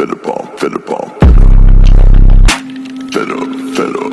fed up, fed up, fed up, up.